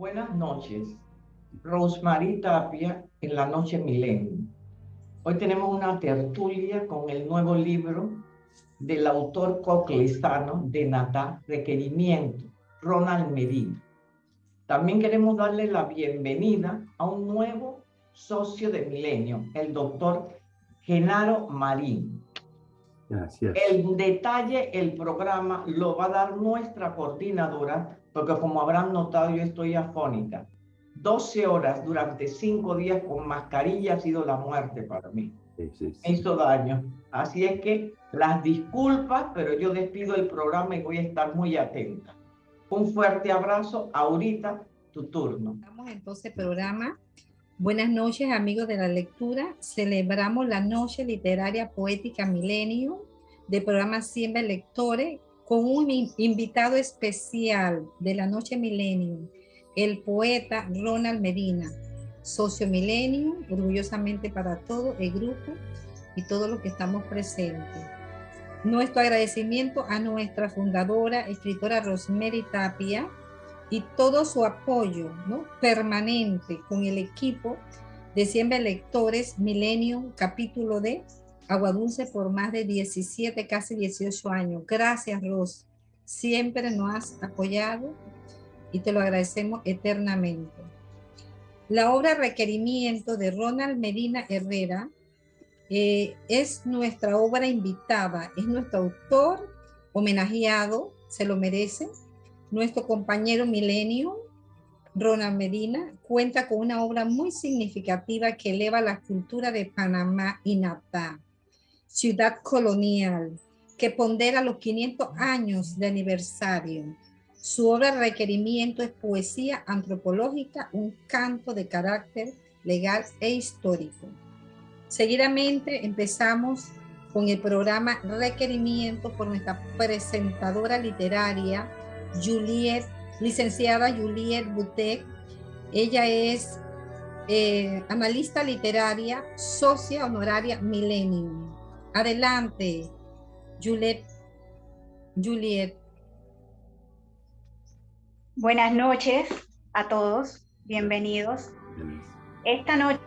Buenas noches. Rosemary Tapia en la Noche Milenio. Hoy tenemos una tertulia con el nuevo libro del autor coclesano de Natá, Requerimiento, Ronald Medina. También queremos darle la bienvenida a un nuevo socio de Milenio, el doctor Genaro Marín. Gracias. El detalle, el programa lo va a dar nuestra coordinadora, porque como habrán notado, yo estoy afónica. 12 horas durante 5 días con mascarilla ha sido la muerte para mí. Sí, Me hizo daño. Así es que las disculpas, pero yo despido el programa y voy a estar muy atenta. Un fuerte abrazo. Ahorita, tu turno. Estamos entonces programa. Buenas noches, amigos de la lectura. Celebramos la Noche Literaria Poética Milenio de programa Siempre Lectores con un invitado especial de la Noche Milenio, el poeta Ronald Medina, socio Milenio, orgullosamente para todo el grupo y todos los que estamos presentes. Nuestro agradecimiento a nuestra fundadora, escritora Rosemary Tapia, y todo su apoyo ¿no? permanente con el equipo de Siempre Lectores Milenio, capítulo de Agua Dulce por más de 17, casi 18 años. Gracias, Ros. Siempre nos has apoyado y te lo agradecemos eternamente. La obra Requerimiento de Ronald Medina Herrera eh, es nuestra obra invitada, es nuestro autor homenajeado, se lo merece. Nuestro compañero Milenio, Ronald Medina, cuenta con una obra muy significativa que eleva la cultura de Panamá y Natá, ciudad colonial, que pondera los 500 años de aniversario. Su obra Requerimiento es poesía antropológica, un canto de carácter legal e histórico. Seguidamente empezamos con el programa Requerimiento por nuestra presentadora literaria, Juliet, licenciada Juliet Butek. Ella es eh, analista literaria, socia honoraria Millennium. Adelante, Juliet. Juliet. Buenas noches a todos, bienvenidos. Esta noche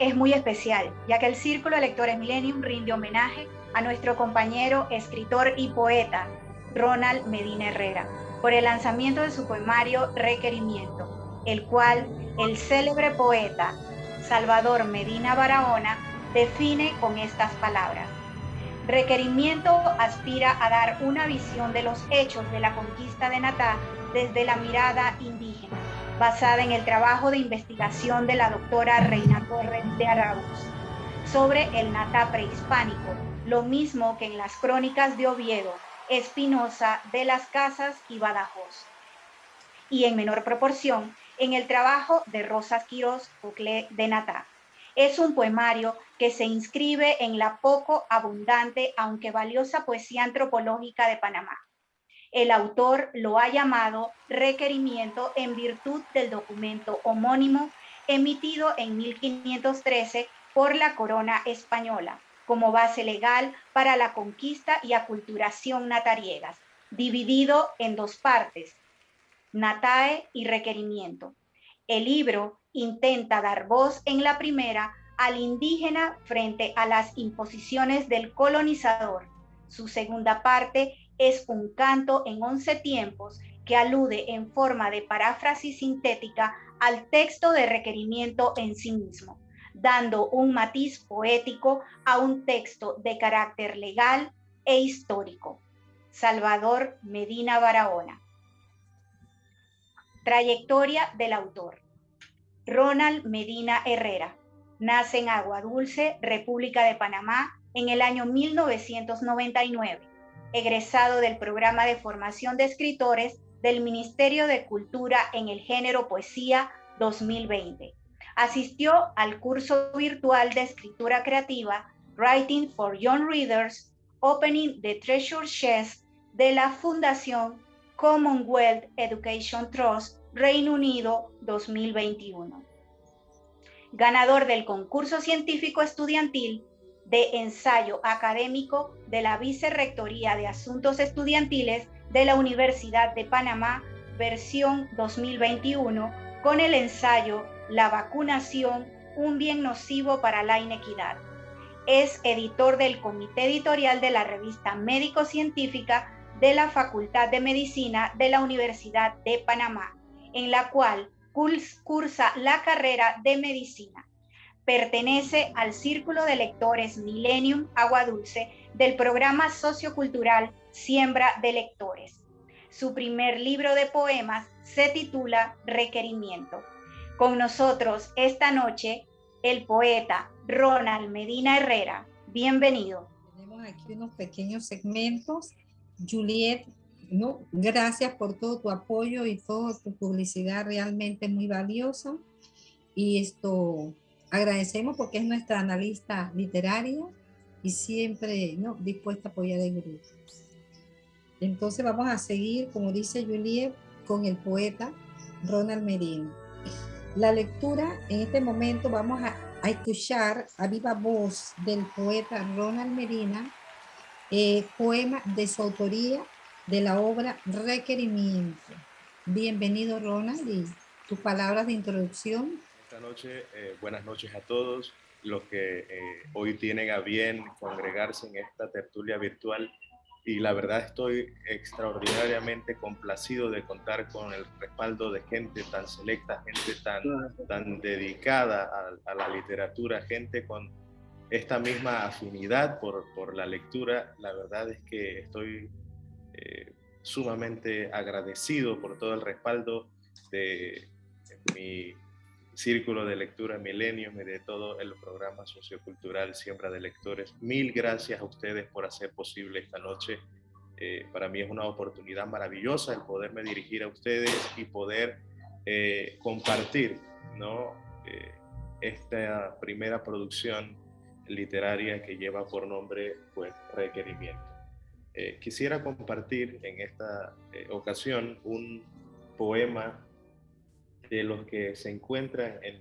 es muy especial, ya que el Círculo de Lectores Millennium rinde homenaje a nuestro compañero, escritor y poeta, Ronald Medina Herrera, por el lanzamiento de su poemario Requerimiento, el cual el célebre poeta Salvador Medina Barahona define con estas palabras. Requerimiento aspira a dar una visión de los hechos de la conquista de Natá desde la mirada indígena basada en el trabajo de investigación de la doctora Reina Torres de Arauz sobre el Natá prehispánico, lo mismo que en las crónicas de Oviedo, Espinosa, de las Casas y Badajoz. Y en menor proporción, en el trabajo de Rosas Quirós Bucle de Natá. Es un poemario que se inscribe en la poco abundante, aunque valiosa poesía antropológica de Panamá el autor lo ha llamado requerimiento en virtud del documento homónimo emitido en 1513 por la corona española como base legal para la conquista y aculturación natariegas, dividido en dos partes, natae y requerimiento. El libro intenta dar voz en la primera al indígena frente a las imposiciones del colonizador. Su segunda parte es un canto en once tiempos que alude en forma de paráfrasis sintética al texto de requerimiento en sí mismo, dando un matiz poético a un texto de carácter legal e histórico. Salvador Medina Barahona. Trayectoria del autor. Ronald Medina Herrera. Nace en Agua Dulce, República de Panamá, en el año 1999 egresado del programa de formación de escritores del Ministerio de Cultura en el género Poesía 2020. Asistió al curso virtual de escritura creativa Writing for Young Readers, Opening the Treasure Chest de la Fundación Commonwealth Education Trust, Reino Unido 2021. Ganador del concurso científico estudiantil de ensayo académico de la Vicerrectoría de Asuntos Estudiantiles de la Universidad de Panamá versión 2021, con el ensayo La vacunación, un bien nocivo para la inequidad. Es editor del comité editorial de la revista Médico Científica de la Facultad de Medicina de la Universidad de Panamá, en la cual cursa la carrera de medicina. Pertenece al Círculo de Lectores Millennium Agua Dulce del programa sociocultural Siembra de Lectores. Su primer libro de poemas se titula Requerimiento. Con nosotros esta noche el poeta Ronald Medina Herrera. Bienvenido. Tenemos aquí unos pequeños segmentos. Juliet, ¿no? gracias por todo tu apoyo y toda tu publicidad realmente muy valiosa. Y esto agradecemos porque es nuestra analista literaria y siempre ¿no? dispuesta a apoyar el grupo. Entonces vamos a seguir, como dice Juliet, con el poeta Ronald Medina. La lectura, en este momento vamos a, escuchar a viva voz del poeta Ronald Medina, eh, poema de su autoría de la obra Requerimiento. Bienvenido Ronald y tus palabras de introducción. Esta noche, eh, buenas noches a todos los que eh, hoy tienen a bien congregarse en esta tertulia virtual y la verdad estoy extraordinariamente complacido de contar con el respaldo de gente tan selecta, gente tan, tan dedicada a, la literatura, gente con esta misma afinidad por, por la lectura. La verdad es que estoy eh, sumamente agradecido por todo el respaldo de mi Círculo de Lectura Milenium y de todo el programa sociocultural Siembra de Lectores. Mil gracias a ustedes por hacer posible esta noche. Eh, para mí es una oportunidad maravillosa el poderme dirigir a ustedes y poder eh, compartir. Eh, esta primera producción literaria que lleva por nombre pues, Requerimiento. Quisiera compartir en esta ocasión un poema de los que se encuentran en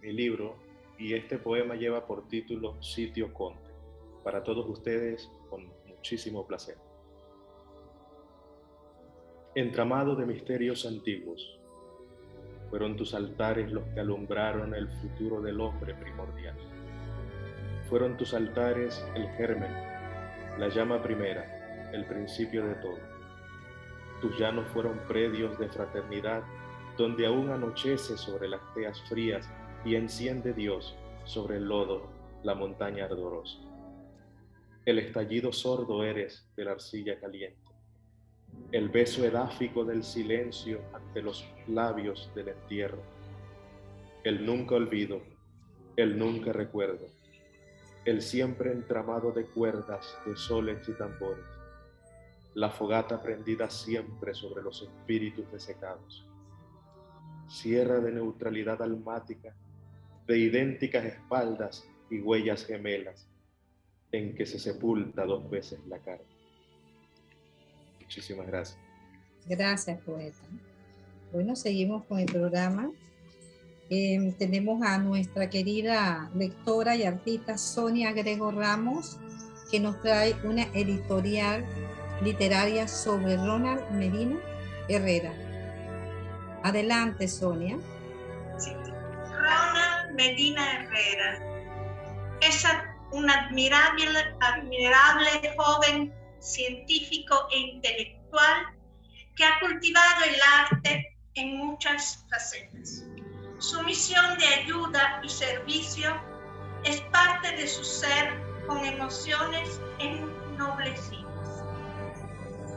mi libro y este poema lleva por título Sitio Conte. Para todos ustedes, con muchísimo placer. Entramado de misterios antiguos, fueron tus altares los que alumbraron el futuro del hombre primordial. Fueron tus altares el germen, la llama primera, el principio de todo. Tus llanos fueron predios de fraternidad donde aún anochece sobre las teas frías y enciende Dios sobre el lodo la montaña ardorosa. El estallido sordo eres de la arcilla caliente, el beso edáfico del silencio ante los labios del entierro, el nunca olvido, el nunca recuerdo, el siempre entramado de cuerdas, de soles y tambores, la fogata prendida siempre sobre los espíritus desecados sierra de neutralidad almática, de idénticas espaldas y huellas gemelas, en que se sepulta dos veces la carne. Muchísimas gracias. Gracias, poeta. Bueno, seguimos con el programa. Em, tenemos a nuestra querida lectora y artista Sonia Grego Ramos, que nos trae una editorial literaria sobre Ronald Medina Herrera. Adelante, Sonia. Ronald Medina Herrera es un admirable, admirable joven científico e intelectual que ha cultivado el arte en muchas facetas. Su misión de ayuda y servicio es parte de su ser con emociones ennoblecidas.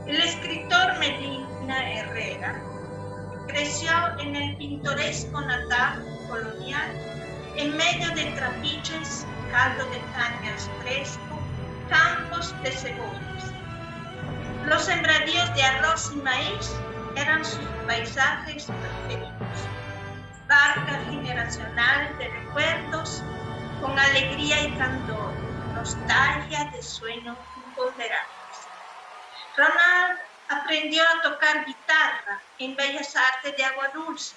El escritor Medina Herrera creció en el pintoresco natal colonial, en medio de trapiches, caldo de cañas fresco, campos de cebollas. Los sembradíos de arroz y maíz eran sus paisajes preferidos. Barca generacional de recuerdos con alegría y candor, nostalgia de sueños imponderables. Ronald aprendió a tocar guitarra en Bellas Artes de Agua Dulce.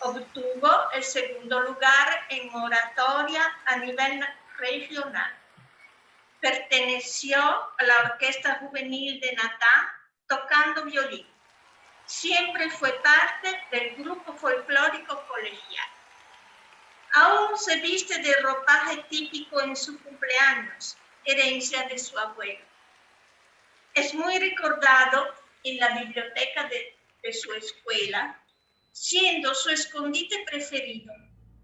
Obtuvo el segundo lugar en oratoria a nivel regional. Perteneció a la Orquesta Juvenil de Natá tocando violín. siempre fue parte del grupo folclórico colegial. Aún se viste de ropaje típico en su cumpleaños, herencia de su abuelo. Es muy recordado en la biblioteca de, su escuela, siendo su escondite preferido.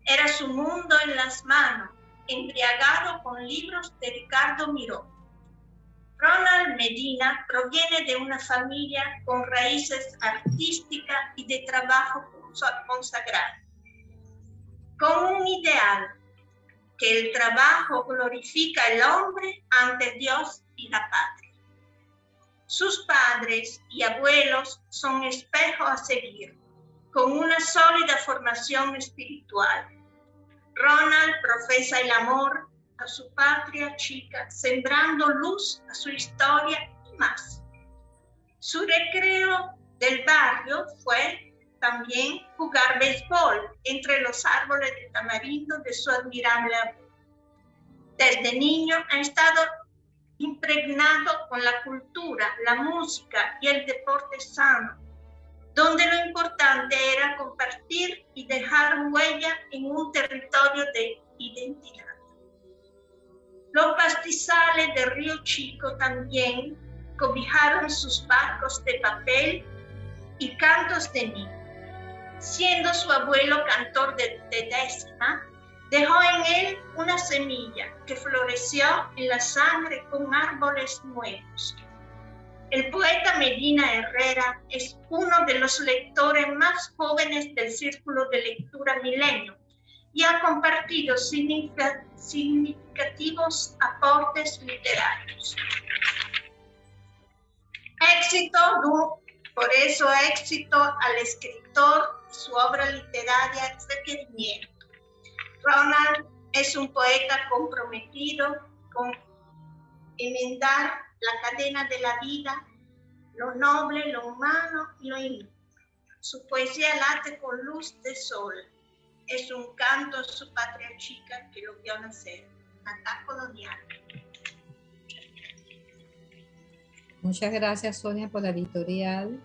Era su mundo en las manos, embriagado con libros de Ricardo Miró. Ronald Medina proviene de una familia con raíces artísticas y de trabajo consagrado, con un ideal, que el trabajo glorifica al hombre ante Dios y la patria. Sus padres y abuelos son espejo a seguir, con una sólida formación espiritual. Ronald profesa el amor a su patria chica, sembrando luz a su historia y más. Su recreo del barrio fue también jugar béisbol entre los árboles de tamarindo de su admirable abuelo. Desde niño ha estado impregnado con la cultura, la música y el deporte sano, donde lo importante era compartir y dejar huella en un territorio de identidad. Los pastizales de Río Chico también cobijaron sus barcos de papel y cantos de niño. Siendo su abuelo cantor de, décima, dejó en él una semilla que floreció en la sangre con árboles nuevos. El poeta Medina Herrera es uno de los lectores más jóvenes del Círculo de Lectura Milenio y ha compartido significativos aportes literarios. Éxito, por eso éxito al escritor su obra literaria requerimiento. Ronald es un poeta comprometido con enmendar la cadena de la vida, lo noble, lo humano y lo inútil. Su poesía late con luz de sol, es un canto a su patria chica que lo vio nacer, acá colonial. Muchas gracias Sonia por la editorial.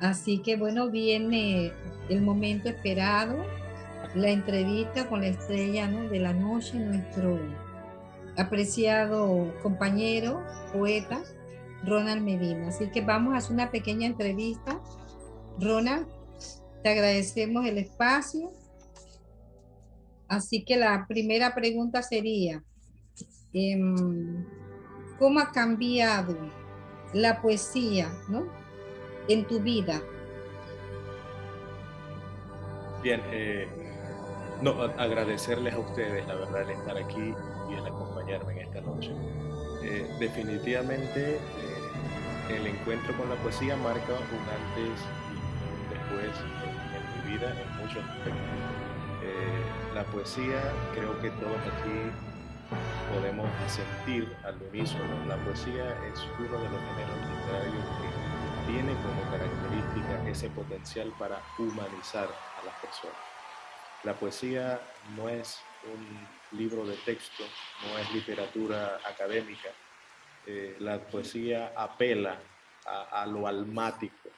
Así que bueno, viene el momento esperado, la entrevista con la estrella de la noche, nuestro apreciado compañero, poeta, Ronald Medina. Así que vamos a hacer una pequeña entrevista. Ronald, te agradecemos el espacio. Así que la primera pregunta sería, em, ¿cómo ha cambiado la poesía en tu vida? Bien, eh, no, agradecerles a ustedes, la verdad, el estar aquí y el acompañarme en esta noche. Eh, definitivamente, eh, el encuentro con la poesía marca un antes y un después en muchos aspectos. Eh, la poesía, creo que todos aquí podemos sentir al unísono. La poesía es uno de los géneros literarios que tiene como característica ese potencial para humanizar a las personas. La poesía no es un libro de texto, no es literatura académica. Eh, la poesía apela a, lo almático,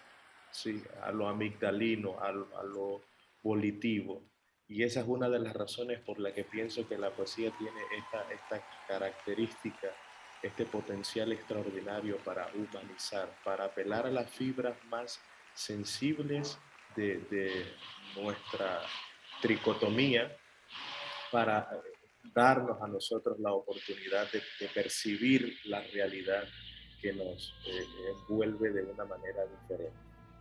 ¿sí? a lo amigdalino, a, lo volitivo. Y esa es una de las razones por la que pienso que la poesía tiene esta, esta característica, este potencial extraordinario para humanizar, para apelar a las fibras más sensibles de, nuestra tricotomía, para darnos a nosotros la oportunidad de, percibir la realidad que nos eh, envuelve de una manera diferente.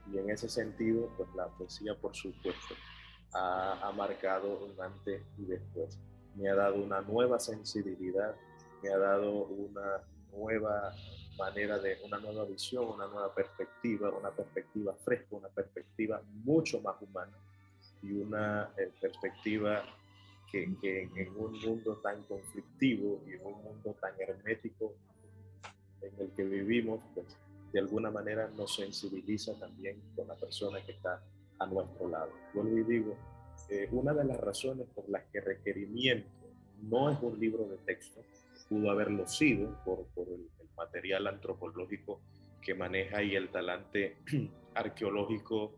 Y en ese sentido, pues la poesía, por supuesto, ha, marcado un antes y después. Me ha dado una nueva sensibilidad, me ha dado una nueva manera de, una nueva visión, una nueva perspectiva, una perspectiva fresca, una perspectiva mucho más humana y una eh, perspectiva que, que, en un mundo tan conflictivo y en un mundo tan hermético en el que vivimos, pues de alguna manera nos sensibiliza también con la persona que está a nuestro lado. Vuelvo y digo, eh, una de las razones por las que requerimiento no es un libro de texto, pudo haberlo sido por, por el, material antropológico que maneja y el talante arqueológico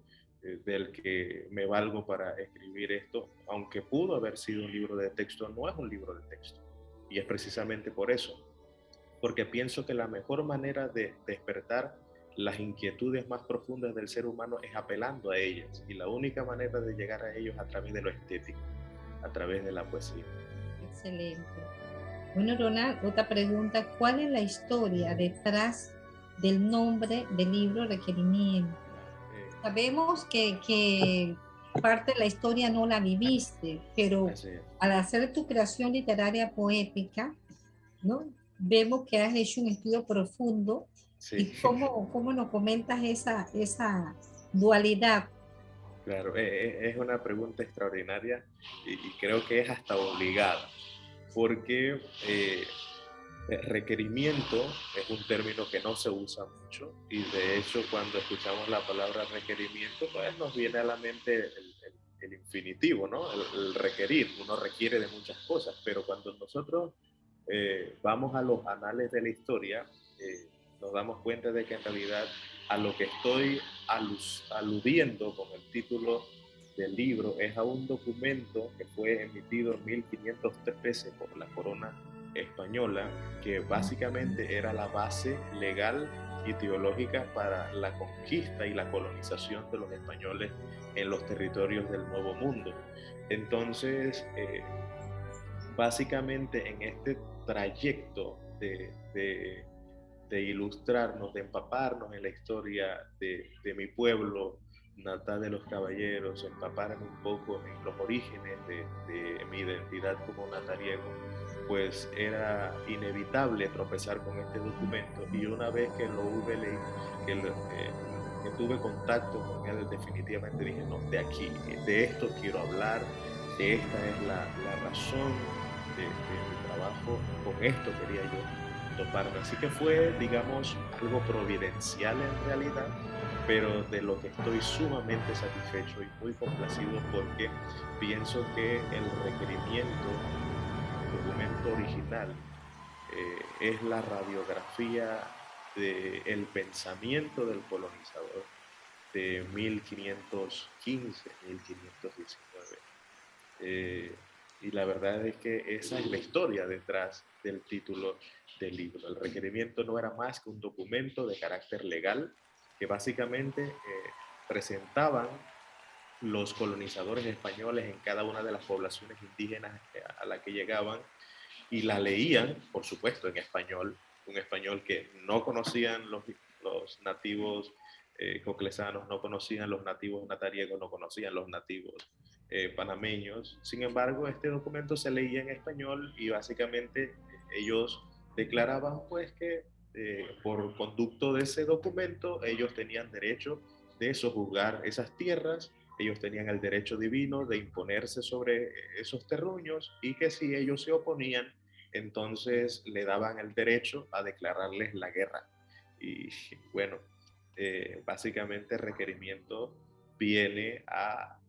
del que me valgo para escribir esto, aunque pudo haber sido un libro de texto, no es un libro de texto. Y es precisamente por eso, porque pienso que la mejor manera de despertar las inquietudes más profundas del ser humano es apelando a ellas. Y la única manera de llegar a ellos a través de lo estético, a través de la poesía. Excelente. Bueno, Ronald, otra pregunta. ¿Cuál es la historia detrás del nombre del libro Requerimiento? Sabemos que, que parte de la historia no la viviste, pero al hacer tu creación literaria poética, ¿no? vemos que has hecho un estudio profundo ¿Y cómo, cómo nos comentas esa, esa dualidad? Claro, eh, eh, es una pregunta extraordinaria y, creo que es hasta obligada, porque eh, requerimiento es un término que no se usa mucho y de hecho cuando escuchamos la palabra requerimiento, pues nos viene a la mente el, infinitivo, ¿no? El, requerir, uno requiere de muchas cosas, pero cuando nosotros vamos a los anales de la historia, nos damos cuenta de que en realidad a lo que estoy aludiendo con el título del libro es a un documento que fue emitido en 1513 por la corona española, que básicamente era la base legal y teológica para la conquista y la colonización de los españoles en los territorios del Nuevo Mundo. Entonces, eh, básicamente en este trayecto de de ilustrarnos, de empaparnos en la historia de, mi pueblo natal de los caballeros, empaparnos un poco en los orígenes de, mi identidad como natariego, pues era inevitable tropezar con este documento. Y una vez que lo hube leído, que, eh, que tuve contacto con él, definitivamente dije, no, de aquí, de esto quiero hablar, de esta es la, la razón de, de mi trabajo, con esto quería yo Así que fue, digamos, algo providencial en realidad, pero de lo que estoy sumamente satisfecho y muy complacido porque pienso que el requerimiento, el documento original, eh, es la radiografía del pensamiento del colonizador de 1515, 1519. Eh, y la verdad es que esa es la historia detrás del título del libro. El requerimiento no era más que un documento de carácter legal que básicamente eh, presentaban los colonizadores españoles en cada una de las poblaciones indígenas eh, a la que llegaban y la leían, por supuesto, en español, un español que no conocían los, los nativos eh, coclesanos, no conocían los nativos natariegos, no conocían los nativos eh, panameños. Sin embargo, este documento se leía en español y básicamente ellos declaraban pues que eh, por conducto de ese documento ellos tenían derecho de sojuzgar esas tierras, ellos tenían el derecho divino de imponerse sobre esos terruños y que si ellos se oponían, entonces le daban el derecho a declararles la guerra. Y bueno, eh, básicamente el requerimiento viene a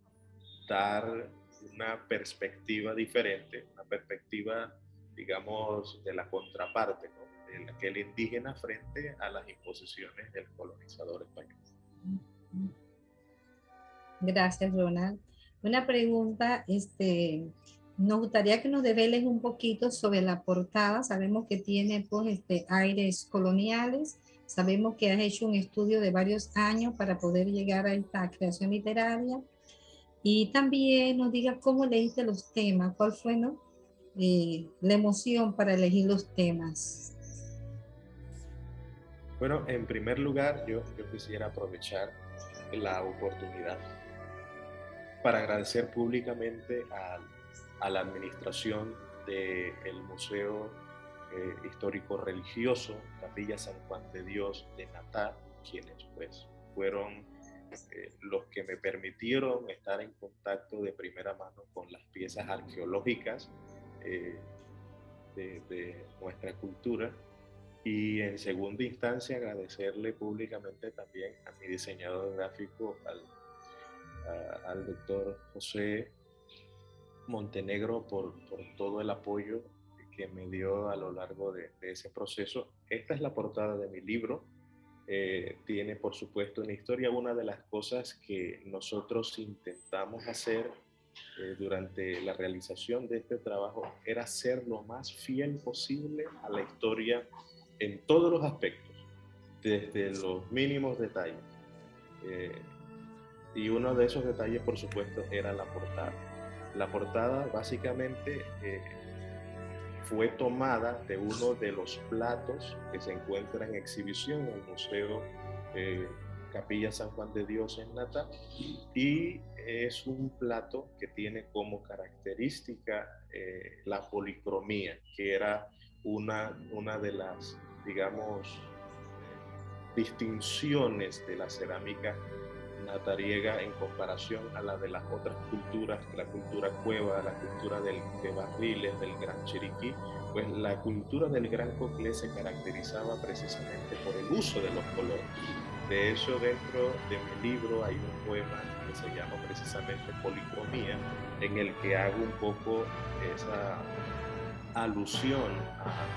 dar una perspectiva diferente, una perspectiva digamos, de la contraparte, ¿no? De aquel indígena frente a las imposiciones del colonizador español. Gracias, Ronald. Una pregunta, este, nos gustaría que nos develes un poquito sobre la portada. Sabemos que tiene pues, este, aires coloniales. Sabemos que has hecho un estudio de varios años para poder llegar a esta creación literaria. Y también nos diga cómo leíste los temas, cuál fue ¿no? la emoción para elegir los temas? Bueno, en primer lugar, yo, quisiera aprovechar la oportunidad para agradecer públicamente a, a la administración del Museo eh, Histórico Religioso Capilla San Juan de Dios de Natal, quienes pues fueron eh, los que me permitieron estar en contacto de primera mano con las piezas arqueológicas eh, de, nuestra cultura. Y en segunda instancia agradecerle públicamente también a mi diseñador gráfico, al, al doctor José Montenegro, por, por, todo el apoyo que me dio a lo largo de, ese proceso. Esta es la portada de mi libro, eh, tiene, por supuesto, en historia una de las cosas que nosotros intentamos hacer eh, durante la realización de este trabajo era ser lo más fiel posible a la historia en todos los aspectos, desde los mínimos detalles. Eh, y uno de esos detalles, por supuesto, era la portada. La portada básicamente fue tomada de uno de los platos que se encuentra en exhibición en el Museo eh, Capilla San Juan de Dios en Nata y es un plato que tiene como característica eh, la policromía, que era una, una de las, digamos, distinciones de la cerámica natariega en comparación a la de las otras culturas, la cultura cueva, la cultura del, de barriles, del gran chiriquí, pues la cultura del gran coclé se caracterizaba precisamente por el uso de los colores. De hecho, dentro de mi libro hay un poema que se llama precisamente Policromía, en el que hago un poco esa alusión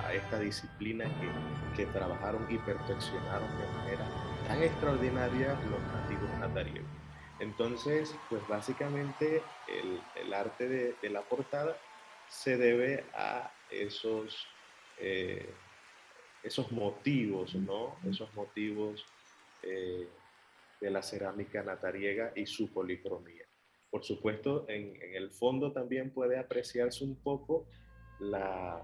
a, esta disciplina que, que trabajaron y perfeccionaron de manera tan extraordinaria los nativos natariegos. Entonces, pues básicamente el, el arte de, de, la portada se debe a esos, eh, esos motivos, ¿no? Esos motivos eh, de la cerámica natariega y su policromía. Por supuesto, en, en, el fondo también puede apreciarse un poco la,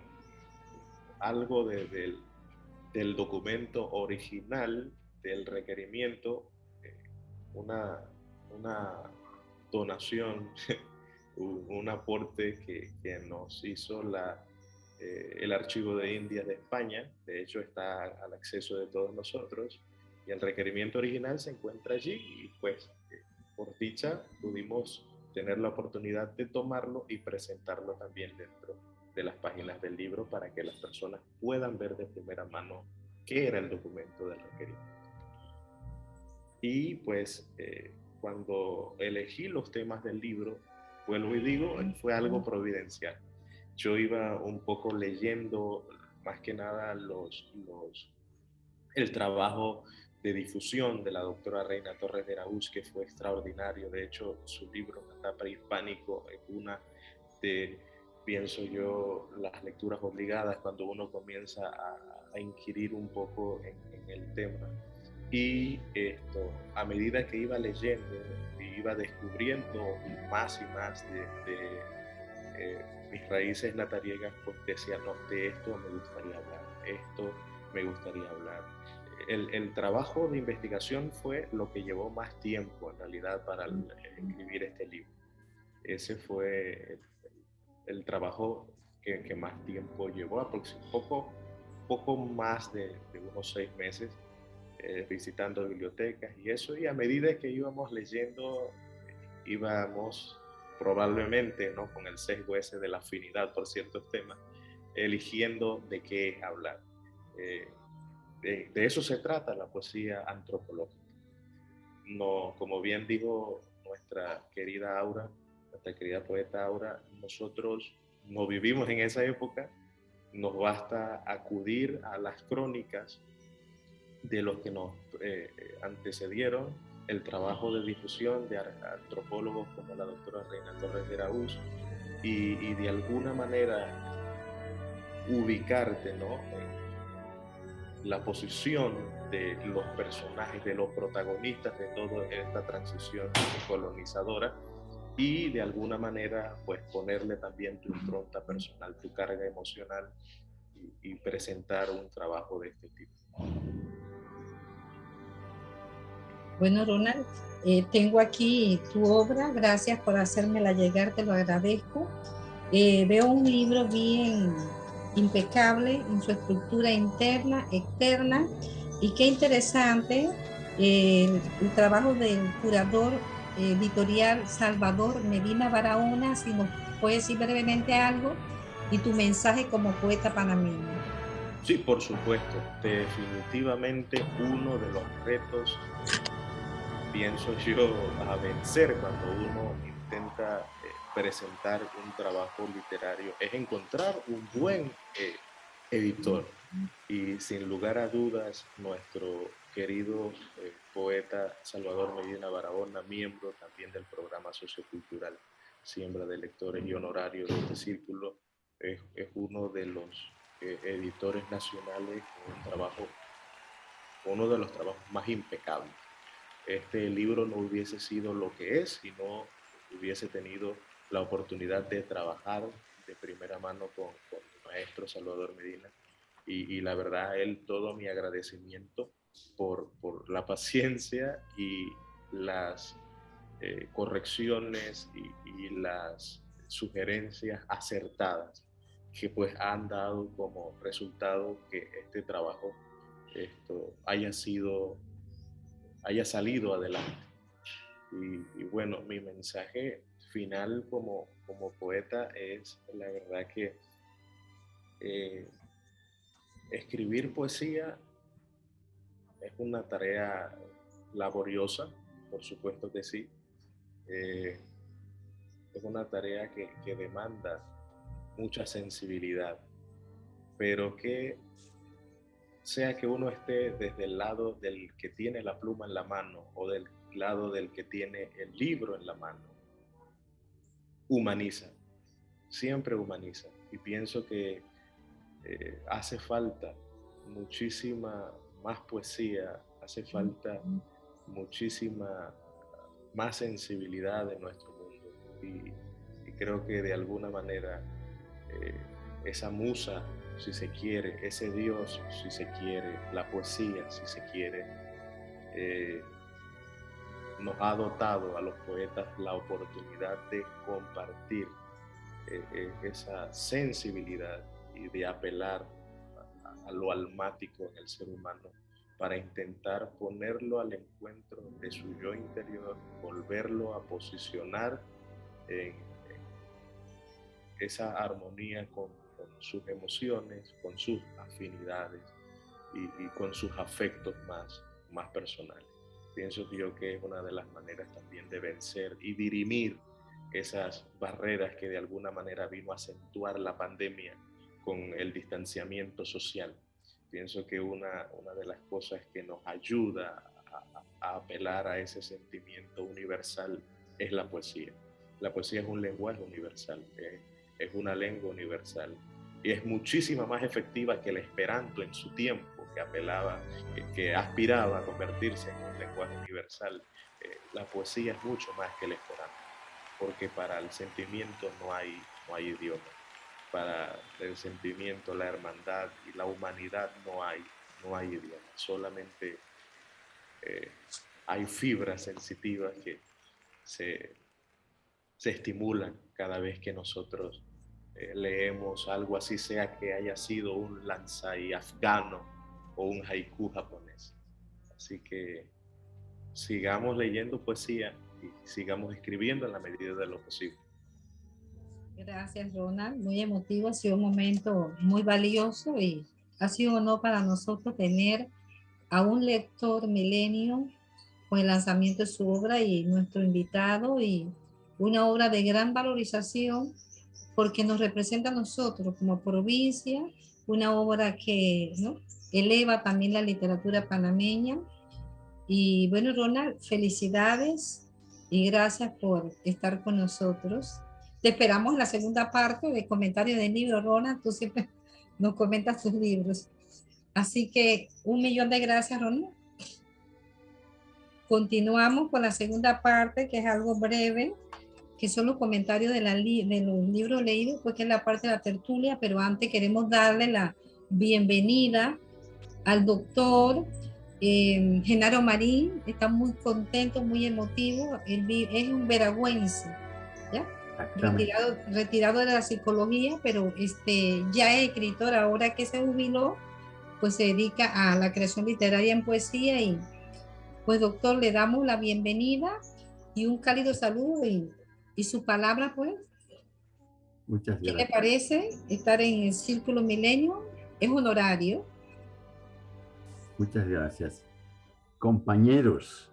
algo de, del, documento original del requerimiento eh, una, donación, un, aporte que, que, nos hizo la, eh, el Archivo de Indias de España, de hecho está al acceso de todos nosotros, y el requerimiento original se encuentra allí y pues eh, por dicha pudimos tener la oportunidad de tomarlo y presentarlo también dentro de las páginas del libro para que las personas puedan ver de primera mano qué era el documento del requerimiento. Y pues eh, cuando elegí los temas del libro, vuelvo y digo, fue algo providencial. Yo iba un poco leyendo más que nada los, los, el trabajo de difusión de la doctora Reina Torres de Araúz, que fue extraordinario. De hecho, su libro, Etapa Hispánico, es una de, pienso yo, las lecturas obligadas cuando uno comienza a, a inquirir un poco en, en el tema. Y esto, a medida que iba leyendo, iba descubriendo más y más de, de eh, mis raíces natariegas, pues decía, no, de esto me gustaría hablar, esto me gustaría hablar. El, el, trabajo de investigación fue lo que llevó más tiempo en realidad para escribir este libro. Ese fue el, trabajo que, más tiempo llevó, aproximadamente poco, poco más de, unos seis meses eh, visitando bibliotecas y eso, y a medida que íbamos leyendo, íbamos probablemente, ¿no? con el sesgo ese de la afinidad por ciertos temas, eligiendo de qué hablar. Eh, de, de, eso se trata la poesía antropológica. No, como bien dijo nuestra querida Aura, nuestra querida poeta Aura, nosotros no vivimos en esa época, nos basta acudir a las crónicas de los que nos eh, antecedieron, el trabajo de difusión de antropólogos como la doctora Reina Torres de Araúz y, y, de alguna manera ubicarte ¿no? en la posición de los personajes, de los protagonistas de toda esta transición colonizadora y de alguna manera pues ponerle también tu impronta personal, tu carga emocional y, y presentar un trabajo de este tipo. Bueno, Ronald, eh, tengo aquí tu obra, gracias por hacérmela llegar, te lo agradezco. Eh, veo un libro bien impecable en su estructura interna, externa, y qué interesante eh, el, el, trabajo del curador editorial Salvador Medina Barahona, si nos puedes decir brevemente algo, y tu mensaje como poeta panameño. Sí, por supuesto. Definitivamente uno de los retos pienso yo, a vencer cuando uno intenta eh, presentar un trabajo literario es encontrar un buen eh, editor. Y sin lugar a dudas, nuestro querido eh, poeta Salvador Medina Barahona, miembro también del programa sociocultural Siembra de Lectores y honorario de este círculo, es, uno de los eh, editores nacionales con un trabajo, uno de los trabajos más impecables. Este libro no hubiese sido lo que es si no hubiese tenido la oportunidad de trabajar de primera mano con, con el maestro Salvador Medina y, la verdad él todo mi agradecimiento por, por la paciencia y las eh, correcciones y, y, las sugerencias acertadas que pues han dado como resultado que este trabajo esto haya sido haya salido adelante. Y, y bueno mi mensaje final como, como poeta es la verdad que eh, escribir poesía es una tarea laboriosa, por supuesto que sí. Eh, es una tarea que, que, demanda mucha sensibilidad, pero que sea que uno esté desde el lado del que tiene la pluma en la mano o del lado del que tiene el libro en la mano, humaniza, siempre humaniza. Y pienso que eh, hace falta muchísima más poesía, hace falta muchísima más sensibilidad en nuestro mundo. Y, creo que de alguna manera eh, esa musa, si se quiere, ese Dios, si se quiere, la poesía, si se quiere, eh, nos ha dotado a los poetas la oportunidad de compartir esa sensibilidad y de apelar a, lo almático en el ser humano para intentar ponerlo al encuentro de su yo interior, volverlo a posicionar en, esa armonía con, sus emociones, con sus afinidades y, con sus afectos más, más personales. Pienso yo que es una de las maneras también de vencer y dirimir esas barreras que de alguna manera vino a acentuar la pandemia con el distanciamiento social. Pienso que una, una de las cosas que nos ayuda a, apelar a ese sentimiento universal es la poesía. La poesía es un lenguaje universal, es una lengua universal y es muchísima más efectiva que el esperanto en su tiempo, que apelaba, que, aspiraba a convertirse en un lenguaje universal. Eh, la poesía es mucho más que el esperanto, porque para el sentimiento no hay, no hay idioma para el sentimiento, la hermandad y la humanidad no hay, no hay idioma, solamente eh, hay fibras sensitivas que se, se, estimulan cada vez que nosotros eh, leemos algo así, sea que haya sido un lanzai afgano o un haiku japonés. Así que sigamos leyendo poesía y sigamos escribiendo en la medida de lo posible. Gracias, Ronald. Muy emotivo, ha sido un momento muy valioso y ha sido un honor para nosotros tener a un lector milenio con el lanzamiento de su obra y nuestro invitado y una obra de gran valorización porque nos representa a nosotros como provincia, una obra que ¿no? eleva también la literatura panameña. Y bueno, Ronald, felicidades y gracias por estar con nosotros. Te esperamos en la segunda parte de comentarios del libro, Rona. Tú siempre nos comentas tus libros. Así que un millón de gracias, Rona. Continuamos con la segunda parte, que es algo breve, que son los comentarios de, la de los libros leídos, pues que es la parte de la tertulia, pero antes queremos darle la bienvenida al doctor eh, Genaro Marín, está muy contento, muy emotivo, él es un veragüense. Retirado, retirado de la psicología, pero este, ya es escritor, ahora que se jubiló, pues se dedica a la creación literaria en poesía y pues doctor, le damos la bienvenida y un cálido saludo y, y su palabra pues. Muchas gracias. ¿Qué le parece estar en el Círculo Milenio? Es honorario. Muchas gracias. Compañeros,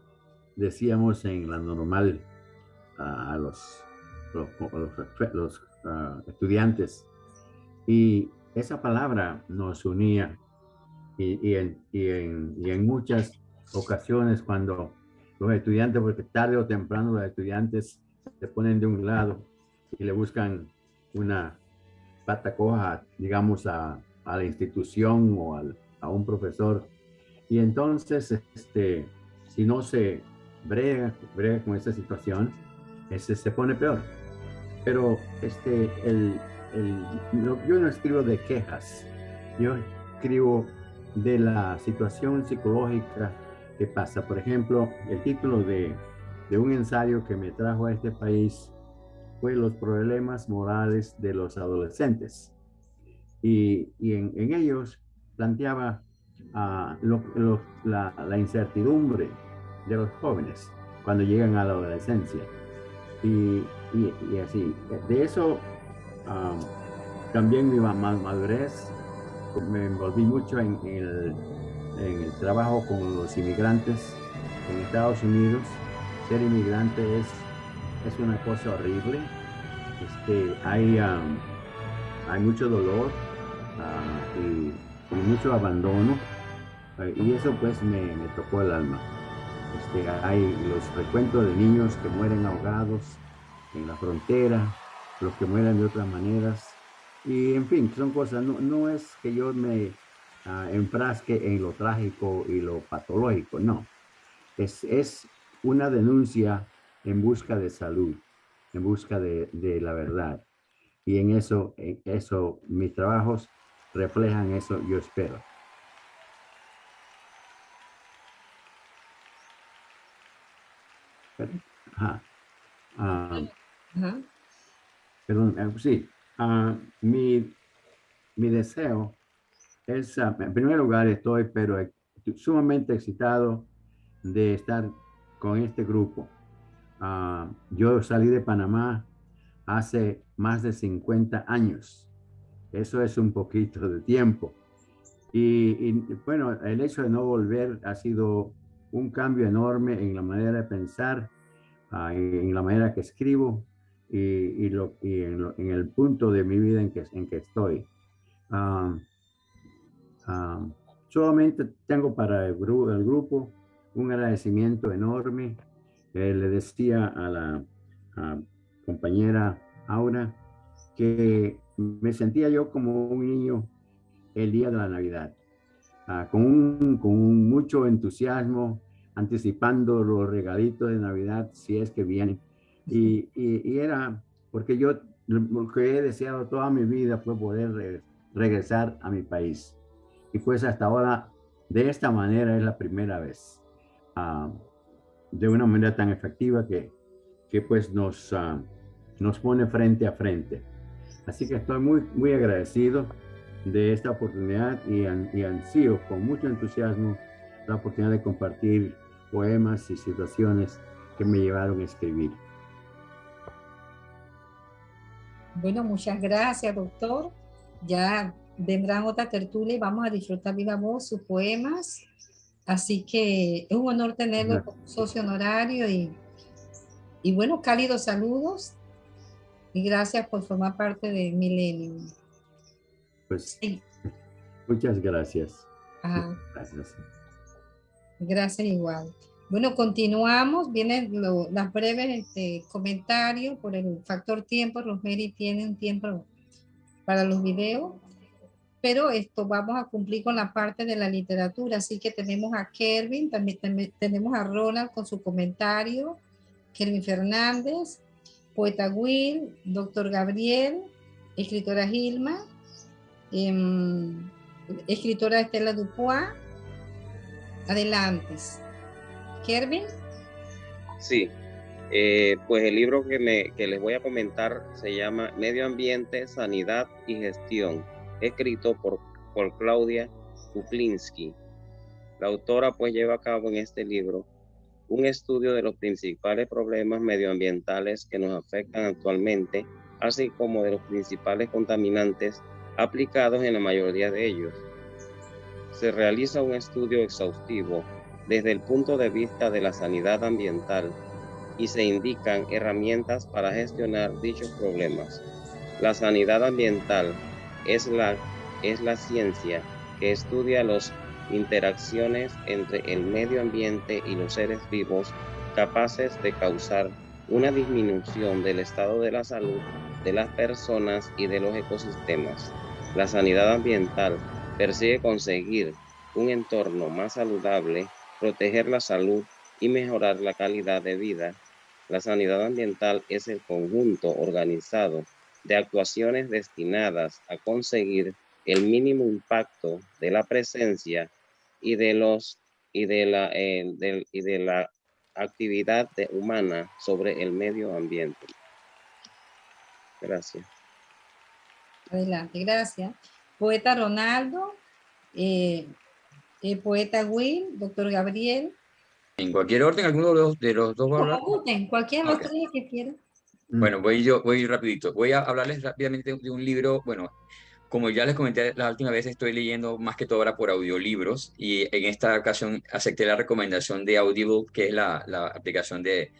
decíamos en la normal a los los, ah, estudiantes. Y esa palabra nos unía y, en, y, en, y en, muchas ocasiones cuando los estudiantes, porque tarde o temprano los estudiantes se ponen de un lado y le buscan una pata coja, digamos, a, a la institución o al, a un profesor. Y entonces, este, si no se brega, brega con esa situación, ese se pone peor. Pero este, el, el, yo no escribo de quejas, yo escribo de la situación psicológica que pasa. Por ejemplo, el título de, de un ensayo que me trajo a este país fue los problemas morales de los adolescentes. Y, y en, ellos planteaba lo, la, la, incertidumbre de los jóvenes cuando llegan a la adolescencia. Y, y, así, de eso um, también mi madurez me envolví mucho en el, en el trabajo con los inmigrantes en Estados Unidos. Ser inmigrante es, es una cosa horrible. Este, hay, hay mucho dolor uh, y, mucho abandono. Uh, y eso pues me, me, tocó el alma. Este, hay los recuentos de niños que mueren ahogados en la frontera, los que mueren de otras maneras. Y en fin, son cosas, no, no es que yo me uh, enfrasque en lo trágico y lo patológico, no. Es, es una denuncia en busca de salud, en busca de, la verdad. Y en eso, eso, mis trabajos reflejan eso, yo espero. Ajá. Perdón, sí. Uh, mi, mi deseo es, uh, en primer lugar, estoy pero sumamente excitado de estar con este grupo. Uh, yo salí de Panamá hace más de 50 años. Eso es un poquito de tiempo. Y, y, bueno, el hecho de no volver ha sido un cambio enorme en la manera de pensar, uh, en la manera que escribo, y, y, lo, y en, lo, en, el punto de mi vida en que, en que estoy. Um, um, solamente tengo para el, gru el, grupo un agradecimiento enorme. Eh, le decía a la a compañera Aura que me sentía yo como un niño el día de la Navidad, uh, con, un, con mucho entusiasmo, anticipando los regalitos de Navidad si es que vienen y, y, y, era porque yo lo que he deseado toda mi vida fue poder re, regresar a mi país. Y pues hasta ahora, de esta manera es la primera vez, uh, de una manera tan efectiva que, que pues nos, uh, nos pone frente a frente. Así que estoy muy, muy agradecido de esta oportunidad y, y ansío con mucho entusiasmo la oportunidad de compartir poemas y situaciones que me llevaron a escribir. Bueno, muchas gracias, doctor. Ya vendrán otra tertulia y vamos a disfrutar viva voz sus poemas. Así que es un honor tenerlo como socio honorario y, y bueno, cálidos saludos y gracias por formar parte de Millennium. Pues sí. muchas gracias. Ajá. Gracias. Gracias igual. Bueno, continuamos. Vienen los las breves este, comentarios por el factor tiempo. Rosemary tiene un tiempo para los videos. Pero esto vamos a cumplir con la parte de la literatura. Así que tenemos a Kelvin, también, tenemos a Ronald con su comentario. Kelvin Fernández, poeta Will, doctor Gabriel, escritora Gilma, eh, escritora Estela Dupois. Adelante. Kervin. Sí, eh, pues el libro que, me, que les voy a comentar se llama Medio Ambiente, Sanidad y Gestión, escrito por, por Claudia Kuklinski. La autora pues lleva a cabo en este libro un estudio de los principales problemas medioambientales que nos afectan actualmente, así como de los principales contaminantes aplicados en la mayoría de ellos. Se realiza un estudio exhaustivo desde el punto de vista de la sanidad ambiental y se indican herramientas para gestionar dichos problemas. La sanidad ambiental es la, es la ciencia que estudia los interacciones entre el medio ambiente y los seres vivos capaces de causar una disminución del estado de la salud de las personas y de los ecosistemas. La sanidad ambiental persigue conseguir un entorno más saludable, proteger la salud y mejorar la calidad de vida. La sanidad ambiental es el conjunto organizado de actuaciones destinadas a conseguir el mínimo impacto de la presencia y de los y de la eh, y de la actividad humana sobre el medio ambiente. Gracias. Adelante, gracias. Poeta Ronaldo, eh, eh, poeta Will, doctor Gabriel. En cualquier orden, alguno de los, de los dos va a hablar. En cualquier okay. tres que quieran. Bueno, voy yo, voy rapidito. Voy a hablarles rápidamente de un libro, bueno, como ya les comenté la última vez, estoy leyendo más que todo ahora por audiolibros y en esta ocasión acepté la recomendación de Audible, que es la, la aplicación de,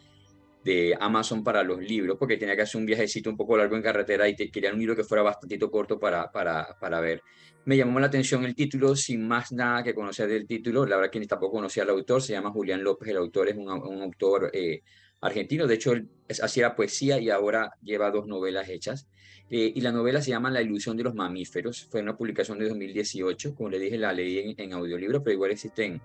de Amazon para los libros, porque tenía que hacer un viajecito un poco largo en carretera y te, quería un libro que fuera bastante corto para, para, para ver. Me llamó la atención el título, sin más nada que conocer del título. La verdad que tampoco conocía al autor, se llama Julián López, el autor es un, un autor eh, argentino, de hecho hacía poesía y ahora lleva dos novelas hechas. Eh, y la novela se llama La ilusión de los mamíferos, fue una publicación de 2018, como le dije, la leí en, en audiolibro, pero igual existe en,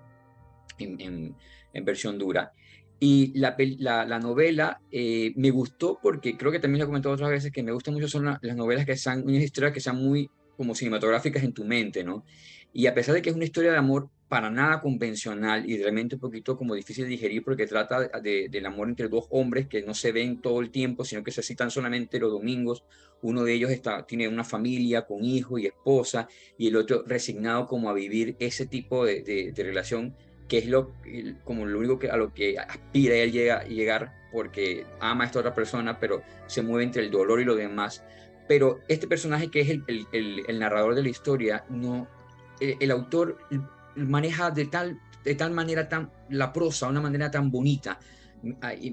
en, en versión dura. Y la, la, la novela eh, me gustó porque creo que también lo he comentado otras veces que me gustan mucho son la, las novelas que sean unas historias que sean muy como cinematográficas en tu mente, ¿no? Y a pesar de que es una historia de amor para nada convencional y realmente un poquito como difícil de digerir porque trata de, del amor entre dos hombres que no se ven todo el tiempo, sino que se citan solamente los domingos. Uno de ellos está, tiene una familia con hijo y esposa y el otro resignado como a vivir ese tipo de, de, de relación que es lo, como lo único que, a lo que aspira él llega, llegar porque ama a esta otra persona, pero se mueve entre el dolor y lo demás. Pero este personaje que es el, el, el narrador de la historia, no, el, autor maneja de tal, de tal manera tan, la prosa, una manera tan bonita,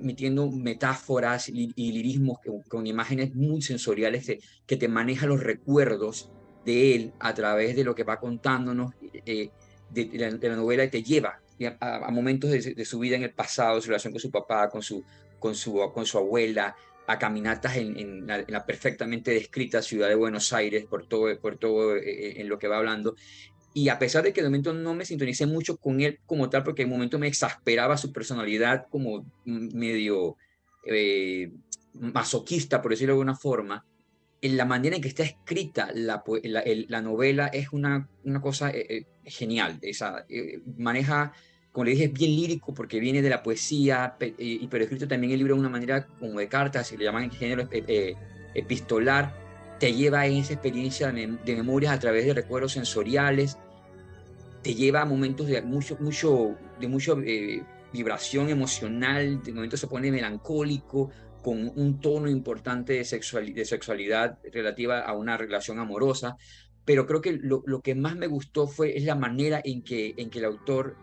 metiendo metáforas y, lirismos con, imágenes muy sensoriales de, que te maneja los recuerdos de él a través de lo que va contándonos eh, de, la, de, la, novela y te lleva a, a momentos de, de, su vida en el pasado, su relación con su papá, con su, con su, con su abuela, a caminatas en, en, la, en, la, perfectamente descrita ciudad de Buenos Aires, por todo, por todo eh, en lo que va hablando. Y a pesar de que de momento no me sintonicé mucho con él como tal, porque un momento me exasperaba su personalidad como medio eh, masoquista, por decirlo de alguna forma, en la manera en que está escrita la, la, el, la novela es una, cosa eh, eh, genial. Esa, eh, maneja, como le dije, es bien lírico porque viene de la poesía, y, pero escrito también el libro de una manera como de cartas, si le llaman en género epistolar, te lleva en esa experiencia de, de memorias a través de recuerdos sensoriales, te lleva a momentos de mucho, mucho, de mucho vibración emocional, de momento se pone melancólico, con un tono importante de, sexual, de sexualidad relativa a una relación amorosa, pero creo que lo, que más me gustó fue es la manera en que, en que el autor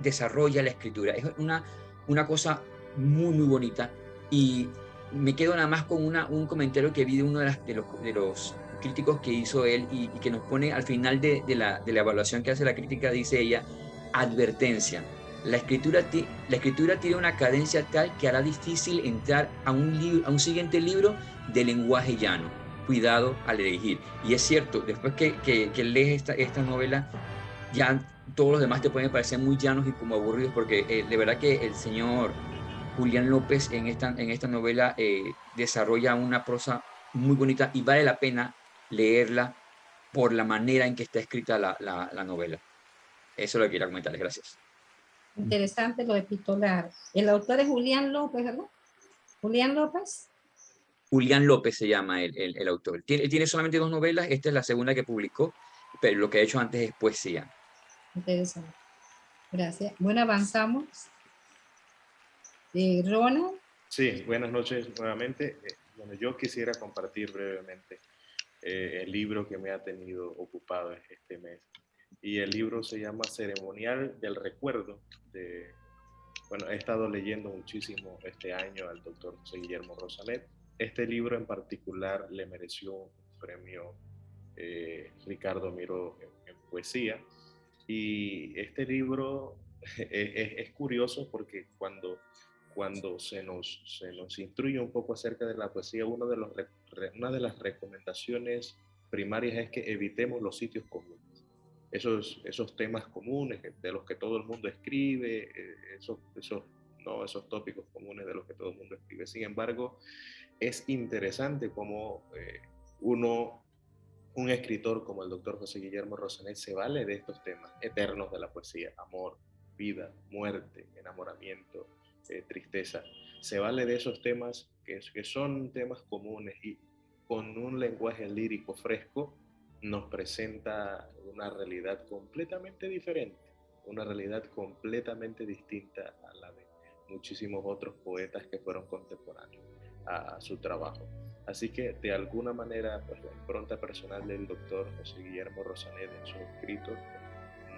desarrolla la escritura. Es una, una cosa muy, muy bonita y me quedo nada más con un comentario que vi de uno de, los, de los críticos que hizo él y, que nos pone al final de, la, de la evaluación que hace la crítica, dice ella, advertencia la escritura, tiene una cadencia tal que hará difícil entrar a un, siguiente libro de lenguaje llano. Cuidado al elegir. Y es cierto, después que, lees esta, esta novela, ya todos los demás te pueden parecer muy llanos y como aburridos, porque eh, de verdad que el señor Julián López en esta, novela eh, desarrolla una prosa muy bonita y vale la pena leerla por la manera en que está escrita la, la, la novela. Eso es lo que quería comentarles. Gracias. Interesante lo epistolar. El autor es Julián López, ¿verdad? Julián López. Julián López se llama el, el, el autor. Tiene, tiene, solamente dos novelas, esta es la segunda que publicó, pero lo que ha hecho antes es poesía. Interesante. Gracias. Bueno, avanzamos. Eh, Ronald. Sí, buenas noches nuevamente. Eh, bueno, yo quisiera compartir brevemente eh, el libro que me ha tenido ocupado este mes y el libro se llama Ceremonial del Recuerdo. De, bueno, he estado leyendo muchísimo este año al doctor José Guillermo Rosanet. Este libro en particular le mereció un premio eh, Ricardo Miró en, poesía Y este libro es, curioso porque cuando, cuando se, nos, se nos instruye un poco acerca de la poesía, una de las recomendaciones primarias es que evitemos los sitios comunes. Esos, esos temas comunes de los que todo el mundo escribe, eh, esos, esos, no, esos tópicos comunes de los que todo el mundo escribe. Sin embargo, es interesante cómo eh, uno un escritor como el doctor José Guillermo Rosanet se vale de estos temas eternos de la poesía, amor, vida, muerte, enamoramiento, eh, tristeza. Se vale de esos temas que, que son temas comunes y con un lenguaje lírico fresco nos presenta una realidad completamente diferente, una realidad completamente distinta a la de muchísimos otros poetas que fueron contemporáneos a su trabajo. Así que de alguna manera, pues la impronta personal del doctor José Guillermo Rosanet en su escrito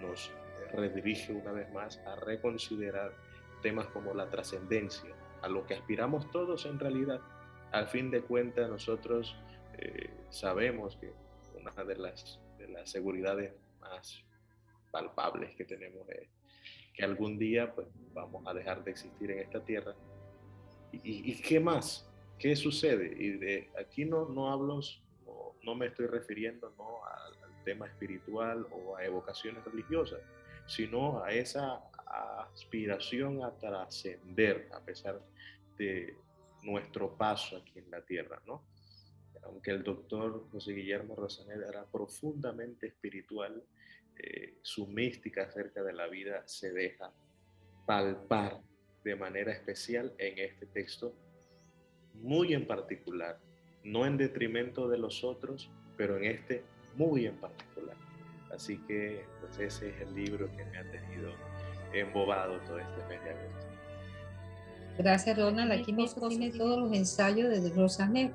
nos redirige una vez más a reconsiderar temas como la trascendencia, a lo que aspiramos todos en realidad. Al fin de cuentas, nosotros eh, sabemos que una de las, de las seguridades más palpables que tenemos es que algún día pues, vamos a dejar de existir en esta tierra. ¿Y, y qué más? ¿Qué sucede? Y de aquí no, no hablo, no, no me estoy refiriendo ¿no? al, tema espiritual o a evocaciones religiosas, sino a esa aspiración a trascender a pesar de nuestro paso aquí en la tierra, ¿no? Aunque el doctor José Guillermo Rosaneda era profundamente espiritual, eh, su mística acerca de la vida se deja palpar de manera especial en este texto muy en particular, no en detrimento de los otros, pero en este muy en particular. Así que pues ese es el libro que me ha tenido embobado todo este mes de agosto. Gracias Ronald, aquí mismo tiene todos los ensayos de Rosanet.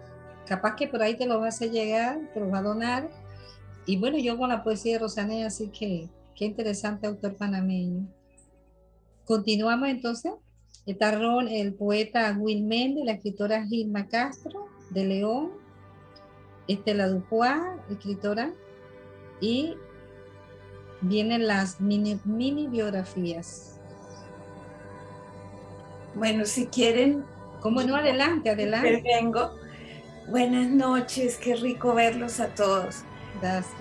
Capaz que por ahí te los vas a llegar, te los va a donar. Y bueno, yo con la poesía de Rosanet, así que qué interesante autor panameño. Continuamos entonces. Está el poeta Will Mende, la escritora Gilma Castro de León, Estela Dupuá, escritora, y vienen las mini, mini biografías. Bueno, si quieren. Como no, adelante, adelante. Vengo. Buenas noches, qué rico verlos a todos. Gracias.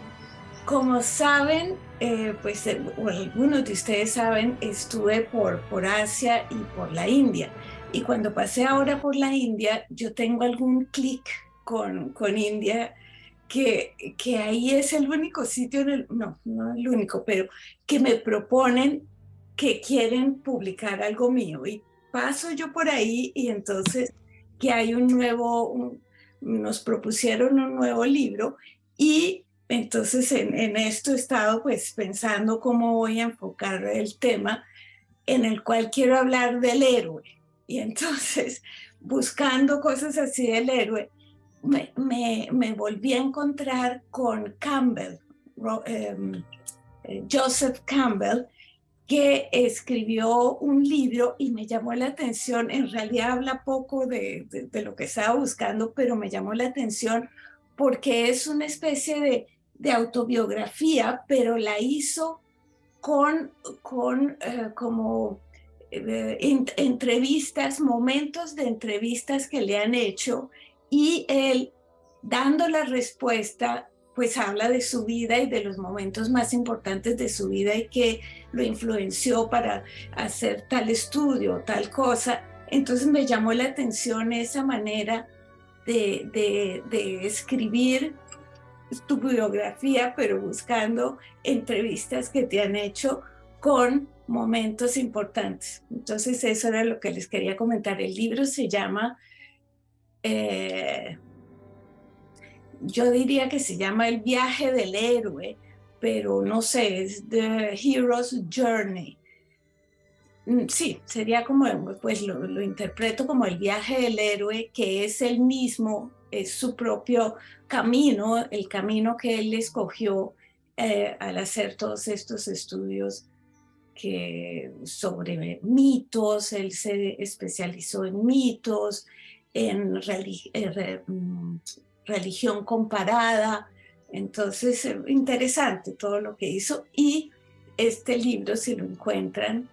Como saben, eh, pues eh, algunos de ustedes saben, estuve por, por Asia y por la India. Y cuando pasé ahora por la India, yo tengo algún clic con, con India, que, que ahí es el único sitio, en el, no, no el único, pero que me proponen que quieren publicar algo mío. Y paso yo por ahí y entonces que hay un nuevo, nos propusieron un nuevo libro y entonces en, esto he estado pues pensando cómo voy a enfocar el tema en el cual quiero hablar del héroe. Y entonces buscando cosas así del héroe, me, me, volví a encontrar con Campbell, em, eh, Joseph Campbell, que escribió un libro y me llamó la atención, en realidad habla poco de, de lo que estaba buscando, pero me llamó la atención porque es una especie de de autobiografía, pero la hizo con, con eh, como eh, entrevistas, momentos de entrevistas que le han hecho y él dando la respuesta pues habla de su vida y de los momentos más importantes de su vida y que lo influenció para hacer tal estudio, tal cosa. Entonces me llamó la atención esa manera de, de, de escribir tu biografía, pero buscando entrevistas que te han hecho con momentos importantes. Entonces eso era lo que les quería comentar. El libro se llama, eh, yo diría que se llama El viaje del héroe, pero no sé, es The Hero's Journey. Mm, sí, sería como, pues lo, interpreto como el viaje del héroe, que es el mismo es su propio camino, el camino que él escogió eh, al hacer todos estos estudios que, sobre mitos, él se especializó en mitos, en eh, mm, religión comparada, entonces eh, interesante todo lo que hizo y este libro, si lo encuentran,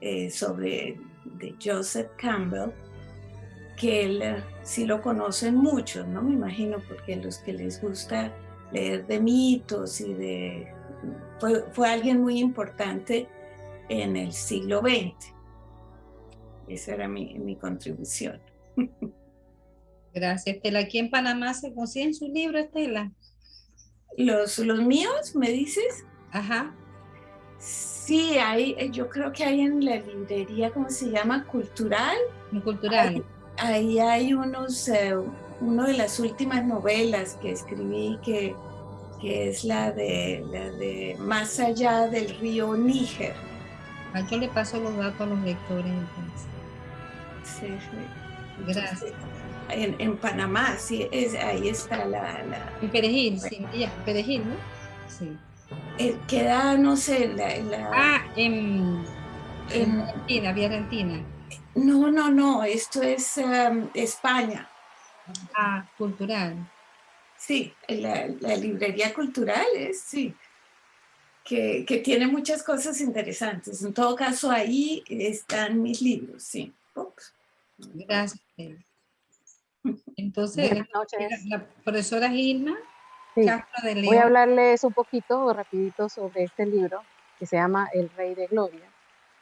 eh, sobre de Joseph Campbell, que él eh, sí lo conocen muchos, ¿no? Me imagino, porque los que les gusta leer de mitos y de... Fue, fue alguien muy importante en el siglo XX. Esa era mi, mi contribución. Gracias, Estela. ¿Aquí en Panamá se consiguen sus libros, Estela? ¿Los, los míos, me dices? Ajá. Sí, hay, eh, yo creo que hay en la librería, ¿cómo se llama? Cultural. Cultural. Ahí, hay unos, eh, una de las últimas novelas que escribí que, que es la de, la de Más allá del río Níger. Ah, yo le paso los datos a los lectores entonces. Sí, sí. Gracias. En, en, Panamá, sí, es, ahí está la... la en Perejil, sí, ya, Perejil, ¿no? Sí. Eh, queda, no sé, la... la ah, en, en, Argentina, vía Argentina. No, no, no, esto es um, España. Ah, cultural. Sí, la, la librería cultural es, sí. Que, que, tiene muchas cosas interesantes. En todo caso, ahí están mis libros, sí. Ups. Gracias. Entonces, la profesora Gilma sí. Castro de León. Voy a hablarles un poquito, rapidito, sobre este libro que se llama El Rey de Gloria.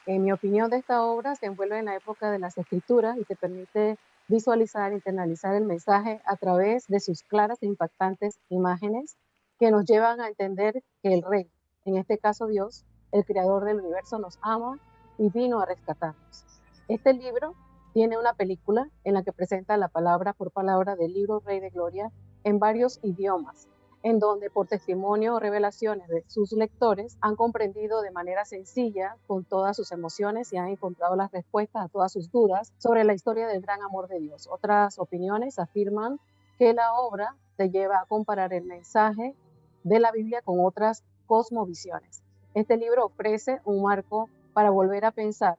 En mi opinión, de esta obra se envuelve en la época de las escrituras y te permite visualizar, internalizar el mensaje a través de sus claras e impactantes imágenes que nos llevan a entender que el Rey, en este caso Dios, el creador del universo, nos ama y vino a rescatarnos. Este libro tiene una película en la que presenta la palabra por palabra del libro Rey de Gloria en varios idiomas, en donde por testimonio o revelaciones de sus lectores han comprendido de manera sencilla con todas sus emociones y han encontrado las respuestas a todas sus dudas sobre la historia del gran amor de Dios. Otras opiniones afirman que la obra te lleva a comparar el mensaje de la Biblia con otras cosmovisiones. Este libro ofrece un marco para volver a pensar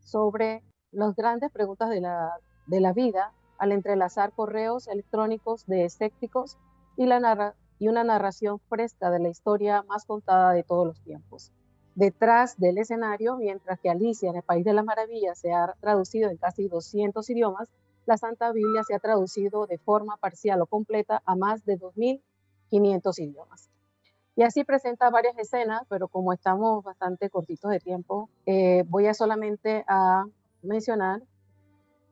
sobre las grandes preguntas de la, de la vida al entrelazar correos electrónicos de escépticos y, la y una narración fresca de la historia más contada de todos los tiempos. Detrás del escenario, mientras que Alicia en el País de las Maravillas se ha traducido en casi 200 idiomas, la Santa Biblia se ha traducido de forma parcial o completa a más de 2.500 idiomas. Y así presenta varias escenas, pero como estamos bastante cortitos de tiempo, eh, voy a solamente a mencionar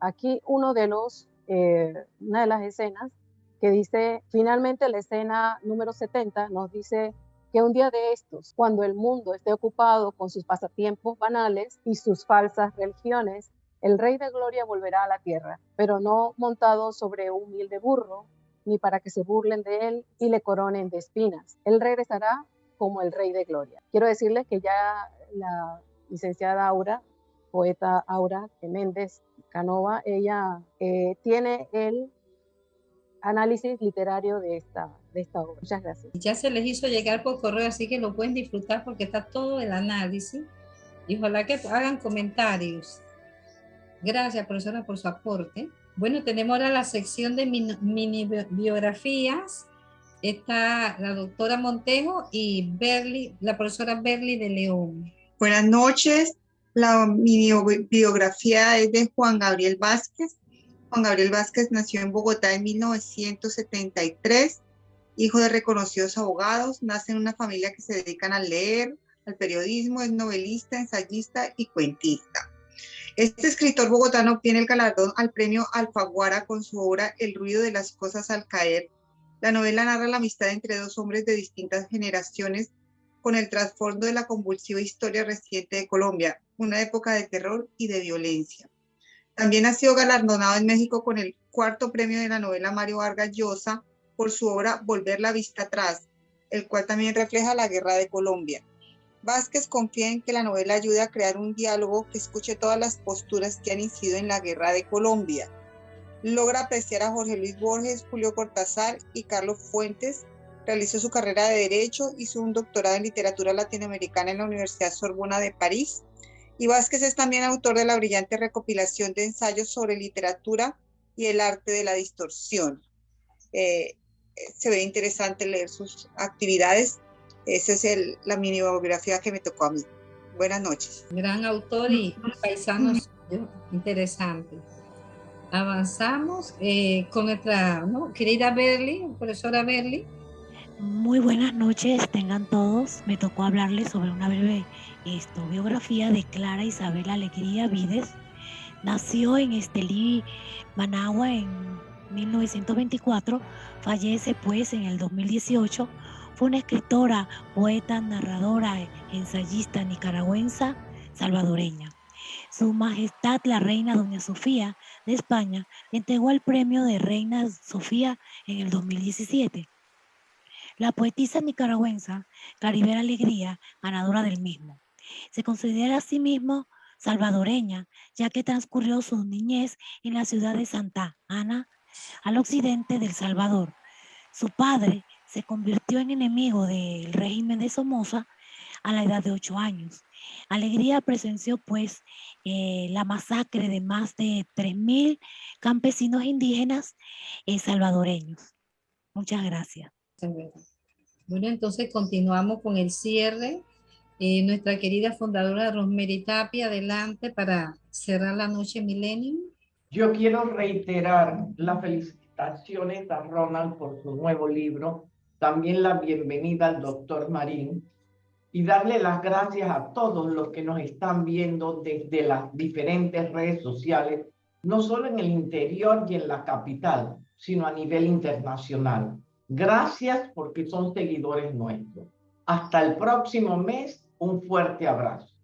aquí uno de los, eh, una de las escenas que dice, finalmente la escena número 70 nos dice que un día de estos, cuando el mundo esté ocupado con sus pasatiempos banales y sus falsas religiones, el Rey de Gloria volverá a la tierra, pero no montado sobre un humilde burro, ni para que se burlen de él y le coronen de espinas. Él regresará como el Rey de Gloria. Quiero decirles que ya la licenciada Aura poeta Aura Méndez Canova, ella eh, tiene el análisis literario de esta, de esta obra. Muchas gracias. Ya se les hizo llegar por correo, así que lo pueden disfrutar porque está todo el análisis. Y ojalá que hagan comentarios. Gracias, profesora, por su aporte. Bueno, tenemos ahora la sección de mini, biografías. Está la doctora Montejo y Berly, la profesora Berly de León. Buenas noches. La mi biografía es de Juan Gabriel Vázquez. Juan Gabriel Vázquez nació en Bogotá en 1973, hijo de reconocidos abogados, nace en una familia que se dedican a leer, al periodismo, es novelista, ensayista y cuentista. Este escritor bogotano obtiene el galardón al premio Alfaguara con su obra El ruido de las cosas al caer. La novela narra la amistad entre dos hombres de distintas generaciones con el trasfondo de la convulsiva historia reciente de Colombia, una época de terror y de violencia. También ha sido galardonado en México con el cuarto premio de la novela Mario Vargas Llosa por su obra Volver la vista atrás, el cual también refleja la guerra de Colombia. Vázquez confía en que la novela ayude a crear un diálogo que escuche todas las posturas que han incidido en la guerra de Colombia. Logra apreciar a Jorge Luis Borges, Julio Cortázar y Carlos Fuentes, Realizó su carrera de Derecho, hizo un doctorado en Literatura Latinoamericana en la Universidad Sorbona de París. Y Vázquez es también autor de la brillante recopilación de ensayos sobre literatura y el arte de la distorsión. Eh, se ve interesante leer sus actividades. esa es el, la mini biografía que me tocó a mí. Buenas noches. Gran autor y paisano interesante. Avanzamos eh, con nuestra querida Berly, profesora Berly. Muy buenas noches, tengan todos. Me tocó hablarles sobre una breve esto, biografía de Clara Isabel Alegría Vides. Nació en Estelí, Managua en 1924, fallece pues en el 2018 fue una escritora, poeta, narradora, ensayista nicaragüense, salvadoreña. Su Majestad la Reina Doña Sofía de España le entregó el premio de Reina Sofía en el 2017. La poetisa nicaragüense Caribera Alegría, ganadora del mismo. Se considera a sí mismo salvadoreña, ya que transcurrió su niñez en la ciudad de Santa Ana, al occidente del Salvador. Su padre se convirtió en enemigo del régimen de Somoza a la edad de ocho años. Alegría presenció pues eh, la masacre de más de 3.000 campesinos indígenas eh, salvadoreños. Muchas gracias. Bueno, entonces continuamos con el cierre. Eh, nuestra querida fundadora Rosemary Tapia, adelante para cerrar la noche Millennium. Yo quiero reiterar las felicitaciones a Ronald por su nuevo libro, también la bienvenida al doctor Marín y darle las gracias a todos los que nos están viendo desde las diferentes redes sociales, no solo en el interior y en la capital, sino a nivel internacional. Gracias porque son seguidores nuestros. Hasta el próximo mes, un fuerte abrazo.